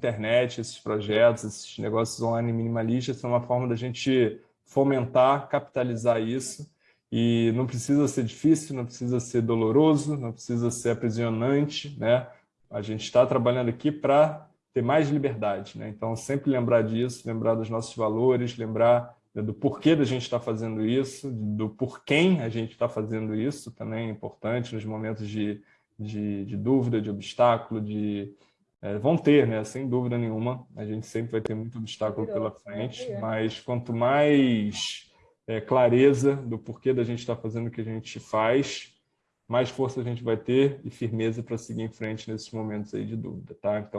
internet, esses projetos, esses negócios online minimalistas são uma forma da gente fomentar, capitalizar isso e não precisa ser difícil, não precisa ser doloroso, não precisa ser aprisionante, né? A gente está trabalhando aqui para ter mais liberdade, né? Então, sempre lembrar disso, lembrar dos nossos valores, lembrar né, do porquê da gente estar tá fazendo isso, do por quem a gente está fazendo isso, também é importante nos momentos de, de, de dúvida, de obstáculo, de... É, vão ter, né? Sem dúvida nenhuma, a gente sempre vai ter muito obstáculo pela frente, mas quanto mais é, clareza do porquê da gente estar tá fazendo o que a gente faz, mais força a gente vai ter e firmeza para seguir em frente nesses momentos aí de dúvida, tá? Então,